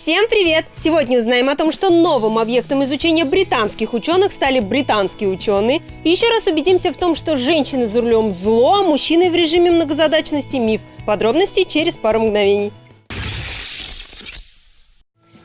Всем привет! Сегодня узнаем о том, что новым объектом изучения британских ученых стали британские ученые. Еще раз убедимся в том, что женщины за рулем зло, а мужчины в режиме многозадачности миф. Подробности через пару мгновений.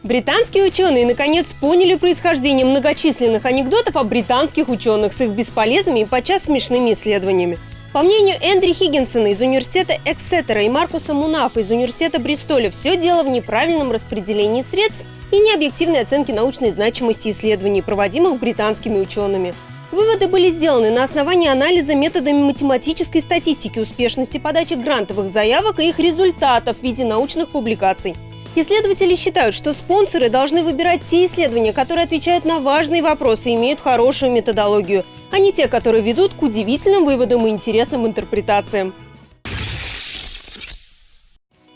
Британские ученые наконец поняли происхождение многочисленных анекдотов о британских ученых с их бесполезными и подчас смешными исследованиями. По мнению Эндри Хиггинсона из университета Эксетера и Маркуса Мунафа из университета Бристоля, все дело в неправильном распределении средств и необъективной оценке научной значимости исследований, проводимых британскими учеными. Выводы были сделаны на основании анализа методами математической статистики успешности подачи грантовых заявок и их результатов в виде научных публикаций. Исследователи считают, что спонсоры должны выбирать те исследования, которые отвечают на важные вопросы и имеют хорошую методологию – а не те, которые ведут к удивительным выводам и интересным интерпретациям.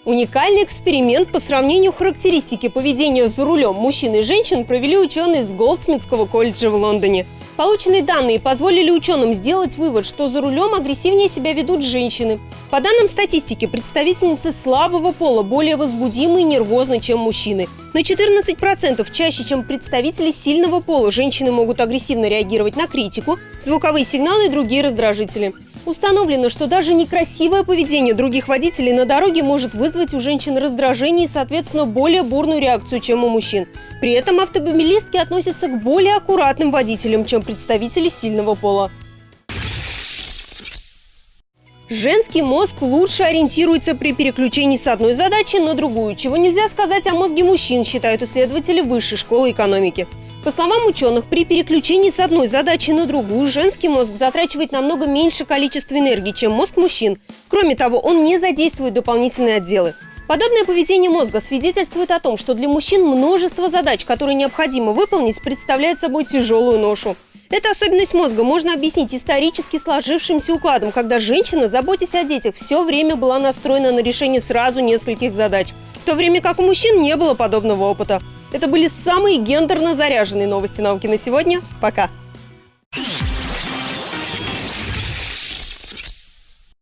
Уникальный эксперимент по сравнению характеристики поведения за рулем мужчин и женщин провели ученые из Голдсмитского колледжа в Лондоне – Полученные данные позволили ученым сделать вывод, что за рулем агрессивнее себя ведут женщины. По данным статистики, представительницы слабого пола более возбудимы и нервозны, чем мужчины. На 14% чаще, чем представители сильного пола, женщины могут агрессивно реагировать на критику, звуковые сигналы и другие раздражители. Установлено, что даже некрасивое поведение других водителей на дороге может вызвать у женщин раздражение и, соответственно, более бурную реакцию, чем у мужчин. При этом автомобилистки относятся к более аккуратным водителям, чем представители сильного пола. Женский мозг лучше ориентируется при переключении с одной задачи на другую, чего нельзя сказать о мозге мужчин, считают исследователи Высшей школы экономики. По словам ученых, при переключении с одной задачи на другую женский мозг затрачивает намного меньше количества энергии, чем мозг мужчин. Кроме того, он не задействует дополнительные отделы. Подобное поведение мозга свидетельствует о том, что для мужчин множество задач, которые необходимо выполнить, представляет собой тяжелую ношу. Эту особенность мозга можно объяснить исторически сложившимся укладом, когда женщина, заботясь о детях, все время была настроена на решение сразу нескольких задач, в то время как у мужчин не было подобного опыта. Это были самые гендерно заряженные новости науки на сегодня. Пока!